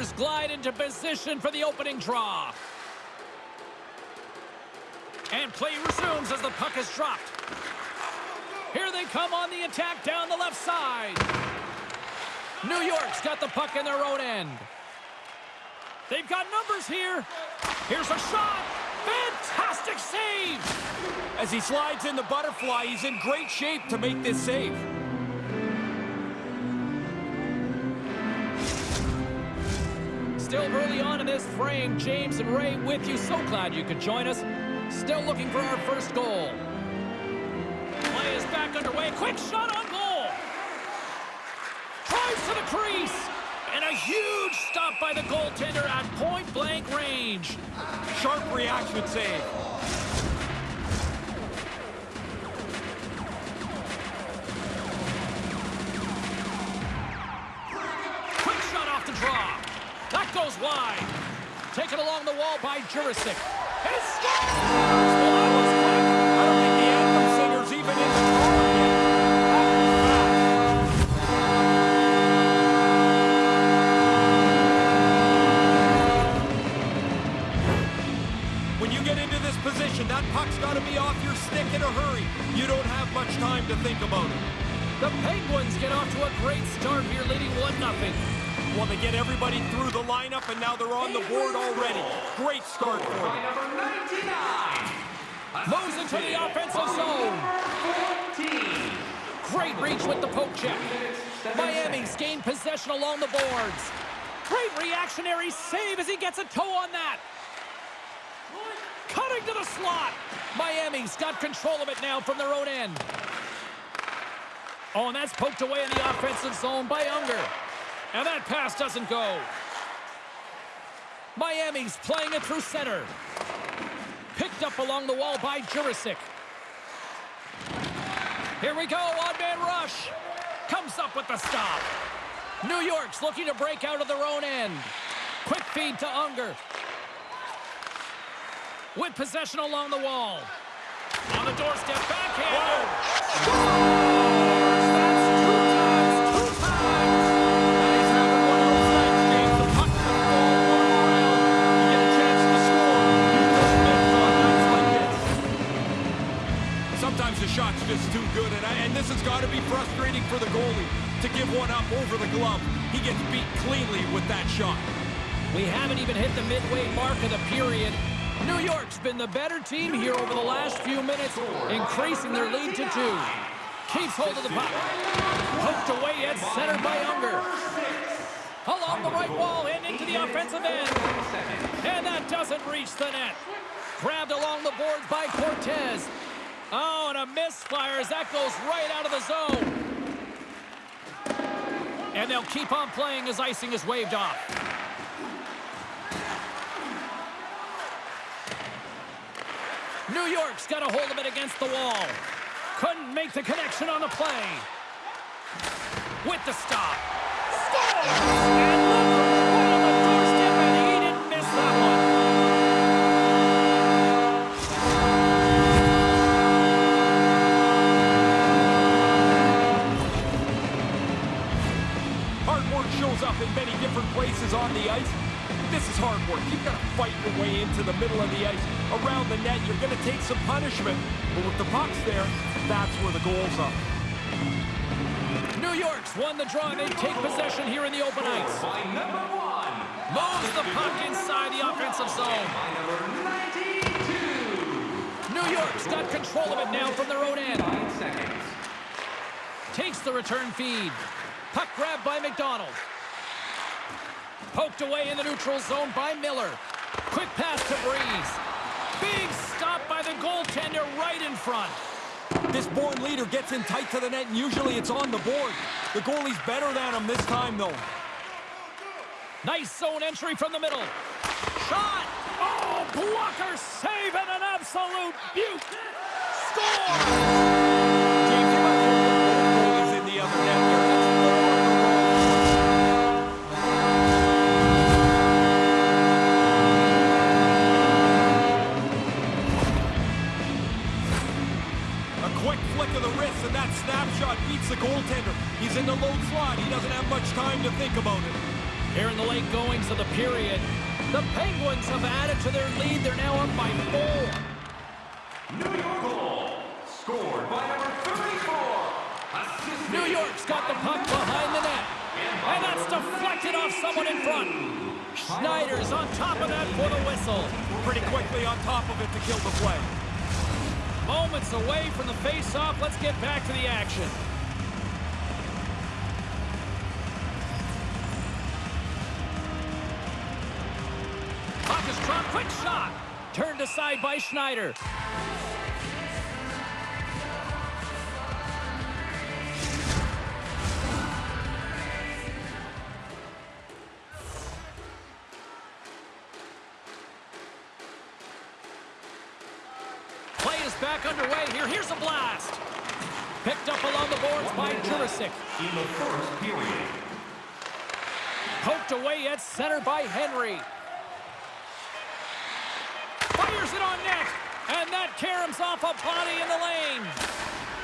Glide into position for the opening draw. And play resumes as the puck is dropped. Here they come on the attack down the left side. New York's got the puck in their own end. They've got numbers here. Here's a shot. Fantastic save. As he slides in the butterfly, he's in great shape to make this save. Still early on in this frame, James and Ray with you. So glad you could join us. Still looking for our first goal. Play is back underway. Quick shot on goal. Drives to the crease. And a huge stop by the goaltender at point-blank range. Sharp reaction save. Goes wide. Taken along the wall by Jurisic. And scores! I don't think the anthem singer's even in. When you get into this position, that puck's got to be off your stick in a hurry. You don't have much time to think about it. The Penguins get off to a great start here, leading 1-0. They get everybody through the lineup, and now they're on the board already. Great start for them. Number 99. Moves into the offensive zone. 14. Great reach with the poke check. Miami's gained possession along the boards. Great reactionary save as he gets a toe on that. Cutting to the slot. Miami's got control of it now from their own end. Oh, and that's poked away in the offensive zone by Unger. And that pass doesn't go. Miami's playing it through center. Picked up along the wall by Jurisic. Here we go, on-man rush. Comes up with the stop. New York's looking to break out of their own end. Quick feed to Unger. With possession along the wall. On the doorstep, backhand. That's just too good, and, I, and this has got to be frustrating for the goalie to give one up over the glove. He gets beat cleanly with that shot. We haven't even hit the midway mark of the period. New York's been the better team here over the last few minutes, increasing their lead to two. Keeps hold of the puck. Hooked away at center by Unger. Along the right wall and into the offensive end. And that doesn't reach the net. Grabbed along the boards by Cortez. Oh, and a misfire as that goes right out of the zone. And they'll keep on playing as icing is waved off. New York's got a hold of it against the wall. Couldn't make the connection on the play. With the stop. Scores! Different places on the ice. This is hard work. You've got to fight your way into the middle of the ice. Around the net, you're going to take some punishment. But with the pucks there, that's where the goals are. New York's won the draw, and they take possession here in the open ice. By number one. Moves the puck inside the offensive zone. By number 92. New York's got control of it now from their own end. Nine seconds. Takes the return feed. Puck grabbed by McDonald. Poked away in the neutral zone by Miller. Quick pass to Breeze. Big stop by the goaltender right in front. This born leader gets in tight to the net, and usually it's on the board. The goalie's better than him this time, though. Nice zone entry from the middle. Shot! Oh, blocker save and an absolute beaut. Score! That snapshot beats the goaltender. He's in the low slot. He doesn't have much time to think about it. Here in the late goings of the period, the Penguins have added to their lead. They're now up by four. New York goal. Scored by number 34. Assisted New York's got the puck behind the net. And that's deflected off someone in front. Schneider's on top of that for the whistle. Pretty quickly on top of it to kill the play. Moments away from the face-off. Let's get back to the action. Puck is dropped. Quick shot. Turned aside by Schneider. Back underway here. Here's a blast. Picked up along the boards by Jurisic. in the first period. Poked away at center by Henry. Fires it on net. And that caroms off a body in the lane.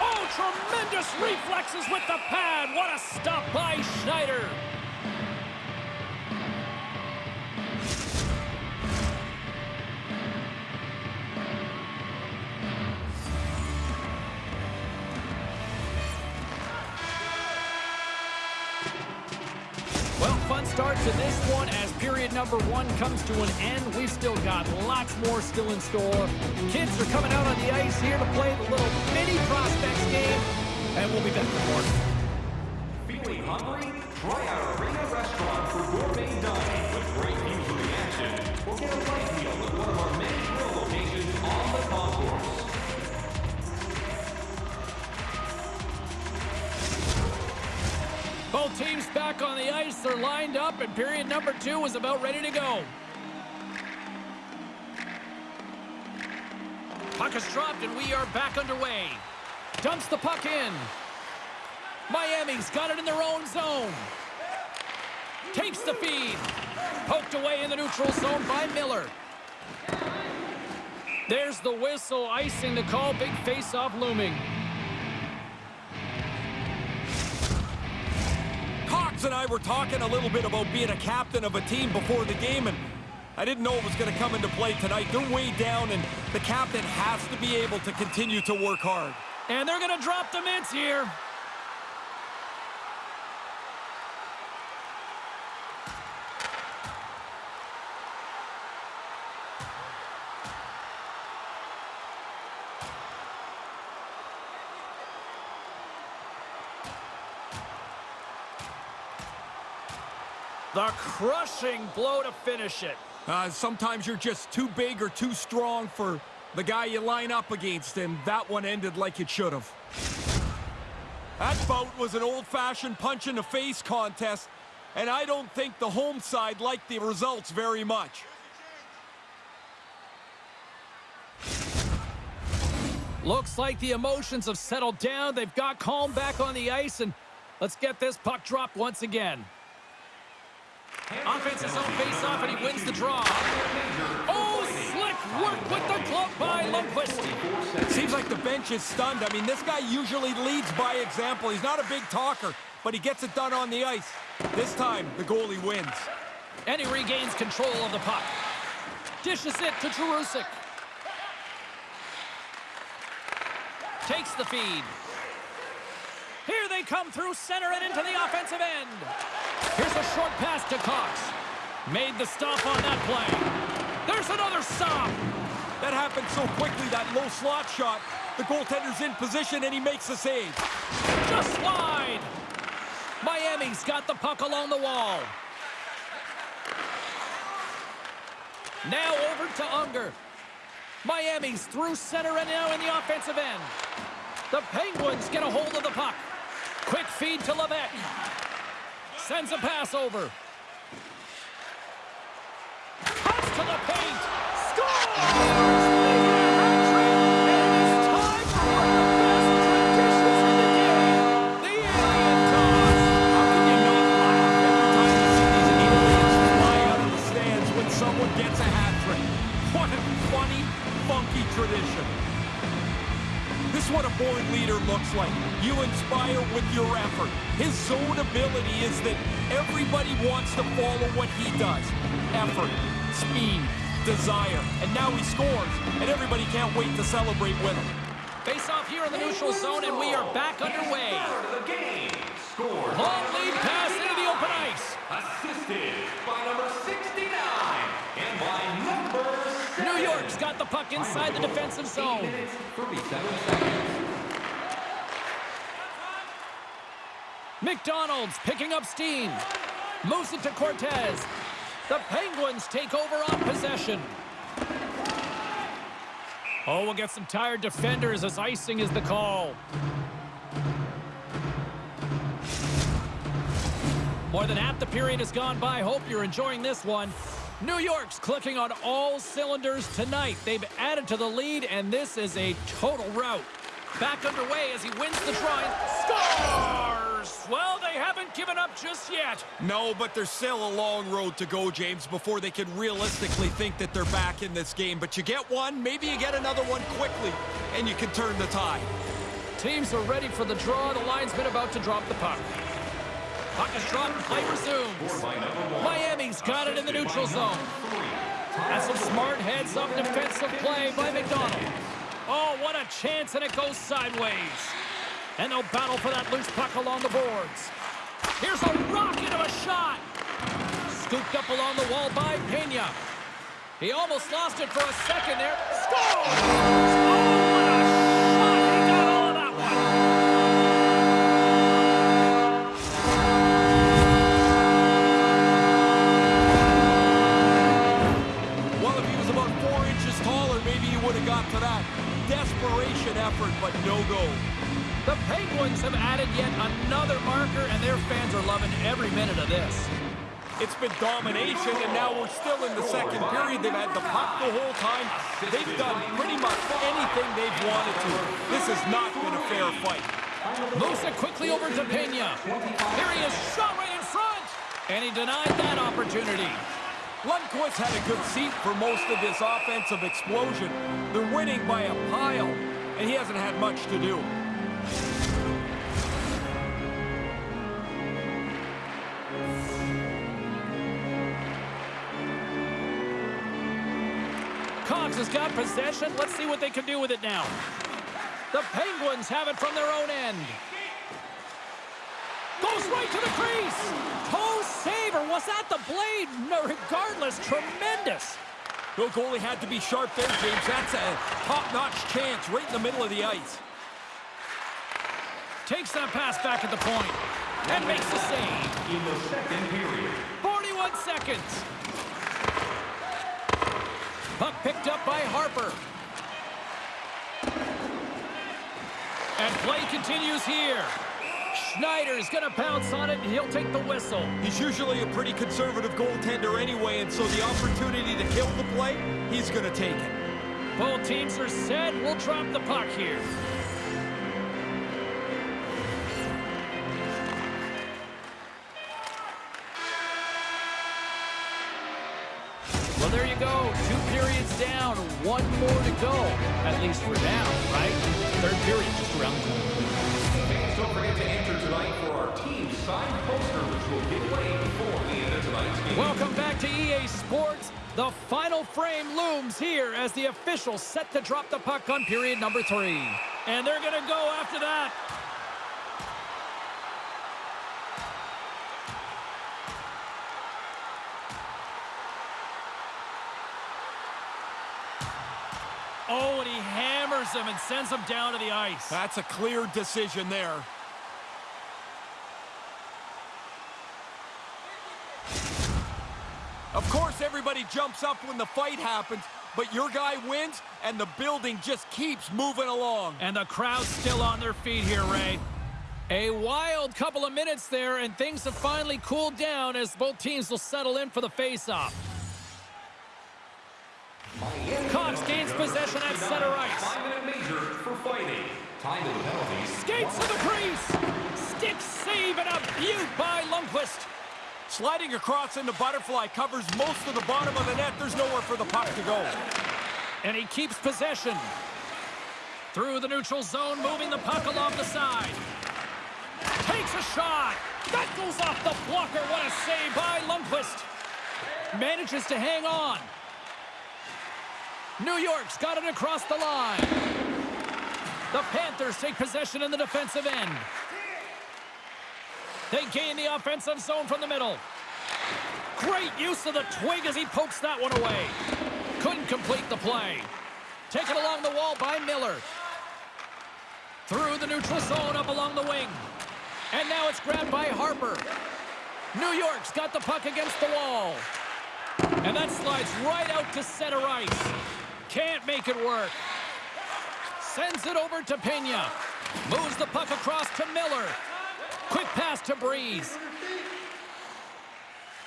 Oh, tremendous reflexes with the pad. What a stop by Schneider. Start to this one as period number one comes to an end. We've still got lots more still in store. Kids are coming out on the ice here to play the little mini prospects game, and we'll be back for more. Feeling hungry? Try our Arena Restaurant for gourmet dining with great views of the action. Or get a light meal at one of our many grill locations on the concourse. Both teams back on the ice. They're lined up, and period number two is about ready to go. Puck is dropped, and we are back underway. Dumps the puck in. Miami's got it in their own zone. Takes the feed. Poked away in the neutral zone by Miller. There's the whistle, icing the call. Big face-off looming. And I were talking a little bit about being a captain of a team before the game, and I didn't know it was going to come into play tonight. They're way down, and the captain has to be able to continue to work hard. And they're going to drop the mints here. The crushing blow to finish it. Uh, sometimes you're just too big or too strong for the guy you line up against, and that one ended like it should have. That bout was an old-fashioned punch-in-the-face contest, and I don't think the home side liked the results very much. Looks like the emotions have settled down. They've got calm back on the ice, and let's get this puck dropped once again. Offensive zone face-off, and he wins the draw. Oh, slick work with the glove by Lundqvist. Seems like the bench is stunned. I mean, this guy usually leads by example. He's not a big talker, but he gets it done on the ice. This time, the goalie wins. And he regains control of the puck. Dishes it to Jurisic. Takes the feed. Here they come through center and into the offensive end. Here's a short pass to Cox. Made the stop on that play. There's another stop. That happened so quickly, that low slot shot. The goaltender's in position, and he makes the save. Just wide. Miami's got the puck along the wall. Now over to Unger. Miami's through center and now in the offensive end. The Penguins get a hold of the puck. Quick feed to Levesque. Sends a pass over. Cuts to the paint. Someone gets a hat trick? What a funny, funky tradition. This is what a born leader looks like. You inspire with your effort. His zone ability is that everybody wants to follow what he does. Effort, speed, desire. And now he scores, and everybody can't wait to celebrate with him. Face off here in the neutral zone, and we are back underway. The game. Scored Long lead pass into the open ice. assisted by number 69 and by number 7. New York's got the puck inside the defensive zone. minutes, 37 seconds. McDonald's picking up steam. Moves it to Cortez. The Penguins take over on possession. Oh, we'll get some tired defenders as icing is the call. More than half the period has gone by. Hope you're enjoying this one. New York's clicking on all cylinders tonight. They've added to the lead, and this is a total rout. Back underway as he wins the draw and scores! Well, they haven't given up just yet. No, but there's still a long road to go, James, before they can realistically think that they're back in this game. But you get one, maybe you get another one quickly, and you can turn the tide. Teams are ready for the draw. The linesman about to drop the puck. Puck is dropped. Play resumes. Got it in the neutral zone. That's some smart heads-up defensive play by McDonald. Oh, what a chance, and it goes sideways. And they'll battle for that loose puck along the boards. Here's a rocket of a shot. Scooped up along the wall by Pena. He almost lost it for a second there. Scores! Desperation effort, but no goal. The Penguins have added yet another marker, and their fans are loving every minute of this. It's been domination, and now we're still in the second period. They've had the puck the whole time. They've done pretty much anything they've wanted to. This has not been a fair fight. It quickly over to Pena. Here he is, shot right in front! And he denied that opportunity. Lundqvist had a good seat for most of this offensive explosion. They're winning by a pile, and he hasn't had much to do. Cox has got possession. Let's see what they can do with it now. The Penguins have it from their own end. Goes right to the crease. Toe saver. Was that the blade? No, regardless, tremendous. No goalie had to be sharp there, James. That's a top-notch chance right in the middle of the ice. Takes that pass back at the point and makes the save. In the second period. 41 seconds. Puck picked up by Harper. And play continues here. Schneider's going to pounce on it, and he'll take the whistle. He's usually a pretty conservative goaltender anyway, and so the opportunity to kill the play, he's going to take it. Both teams are set. We'll drop the puck here. Well, there you go. Two periods down, one more to go. At least we're down, right? Third period just around the corner. Don't forget to enter tonight for our team signed poster, which will give away before the end of tonight's game. Welcome back to EA Sports. The final frame looms here as the officials set to drop the puck on period number three. And they're going to go after that. Oh, and he hammers him and sends him down to the ice. That's a clear decision there. Of course, everybody jumps up when the fight happens, but your guy wins, and the building just keeps moving along. And the crowd's still on their feet here, Ray. A wild couple of minutes there, and things have finally cooled down as both teams will settle in for the face-off. Gains possession at center ice. Five-minute major for fighting. Time to the penalties. Skates to the crease. Stick save and a beaut by Lundqvist. Sliding across into butterfly covers most of the bottom of the net. There's nowhere for the puck to go. And he keeps possession. Through the neutral zone, moving the puck along the side. Takes a shot. That goes off the blocker. What a save by Lundqvist. Manages to hang on. New York's got it across the line. The Panthers take possession in the defensive end. They gain the offensive zone from the middle. Great use of the twig as he pokes that one away. Couldn't complete the play. Taken along the wall by Miller. Through the neutral zone up along the wing. And now it's grabbed by Harper. New York's got the puck against the wall. And that slides right out to center ice. Can't make it work. Sends it over to Pena. Moves the puck across to Miller. Quick pass to Breeze.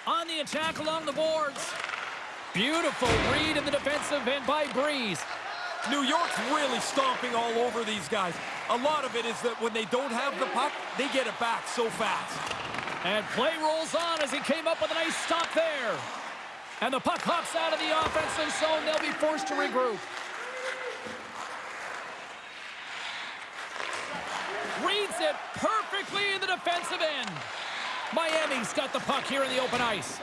On the attack along the boards. Beautiful read in the defensive end by Breeze. New York's really stomping all over these guys. A lot of it is that when they don't have the puck, they get it back so fast. And play rolls on as he came up with a nice stop there. And the puck hops out of the offensive zone. They'll be forced to regroup. Reads it perfectly in the defensive end. Miami's got the puck here in the open ice.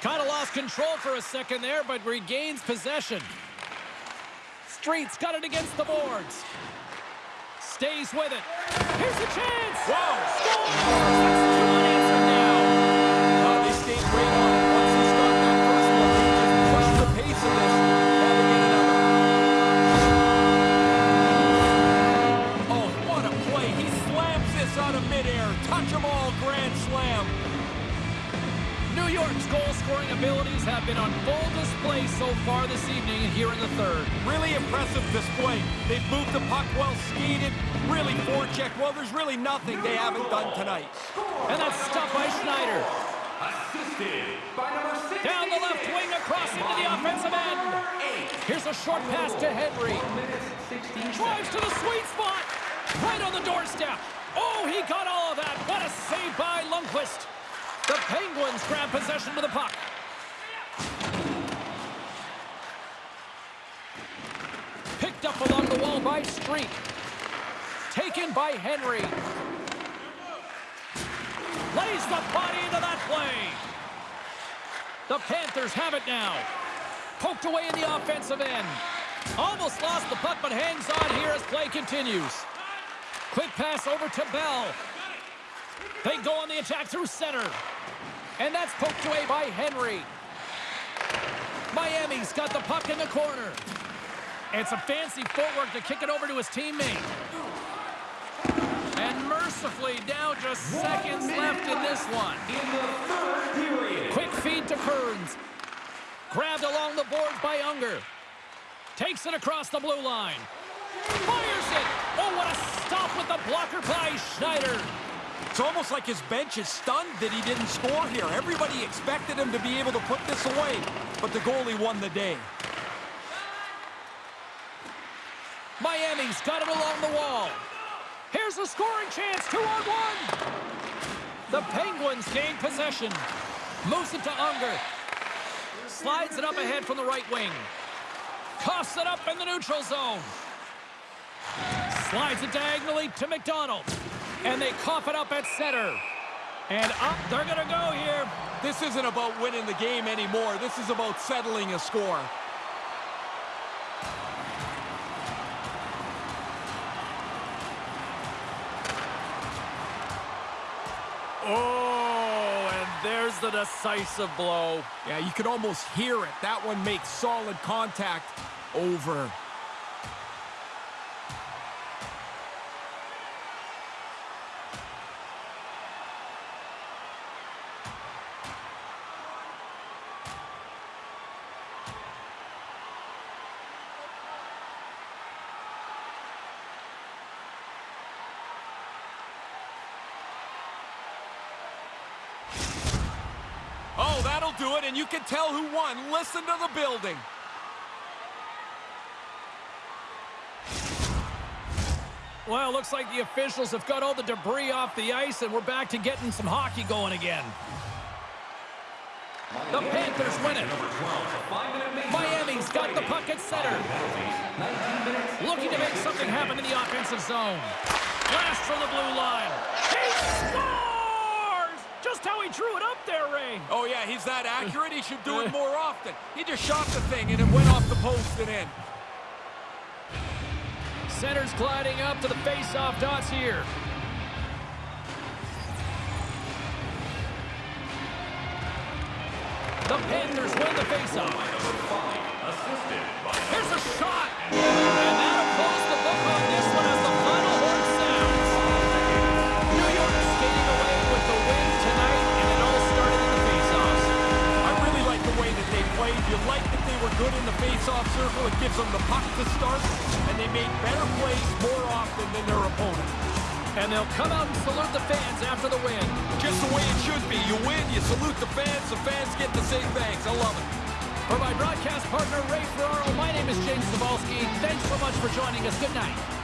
Kind of lost control for a second there, but regains possession. Streets got it against the boards. Stays with it. Here's a chance. Wow! Scores! That's two unanswered now. Stayed right on York's goal-scoring abilities have been on full display so far this evening here in the third. Really impressive display. They've moved the puck well, skated, really forechecked. Well, there's really nothing they haven't done tonight. And that's stopped by Schneider. Assisted by number 60. Down the left wing across into the offensive end. Here's a short pass to Henry. Drives to the sweet spot. Right on the doorstep. Oh, he got all of that. What a save by Lundqvist. The Penguins grab possession of the puck. Picked up along the wall by Street. Taken by Henry. Lays the body into that play. The Panthers have it now. Poked away in the offensive end. Almost lost the puck, but hangs on here as play continues. Quick pass over to Bell. They go on the attack through center. And that's poked away by Henry. Miami's got the puck in the corner. And some fancy footwork to kick it over to his teammate. And mercifully, now just seconds left in this one. in the third period. Quick feed to Kearns. Grabbed along the boards by Unger. Takes it across the blue line. Fires it. Oh, what a stop with the blocker by Schneider. It's almost like his bench is stunned that he didn't score here. Everybody expected him to be able to put this away, but the goalie won the day. Miami's got it along the wall. Here's a scoring chance, two on one. The Penguins gain possession. Moves it to Unger. Slides it up ahead from the right wing. Coughs it up in the neutral zone. Slides it diagonally to McDonald. And they cough it up at center. And up, they're gonna go here. This isn't about winning the game anymore. This is about settling a score. Oh, and there's the decisive blow. Yeah, you could almost hear it. That one makes solid contact over. You can tell who won. Listen to the building. Well, looks like the officials have got all the debris off the ice, and we're back to getting some hockey going again. The Panthers win it. Miami's got the puck at center. Looking to make something happen in the offensive zone. Blast from the blue line. He scores! Just how he drew it up there, Ray. Oh, yeah, he's that accurate. He should do it more often. He just shot the thing, and it went off the post and in. Center's gliding up to the face-off dots here. The Panthers win the faceoff. Here's a shot! And that'll You like that they were good in the face-off circle. It gives them the puck to start, and they made better plays more often than their opponent. And they'll come out and salute the fans after the win. Just the way it should be. You win, you salute the fans, the fans get to say thanks. I love it. For my broadcast partner, Ray Ferraro, my name is James Cybulski. Thanks so much for joining us. Good night.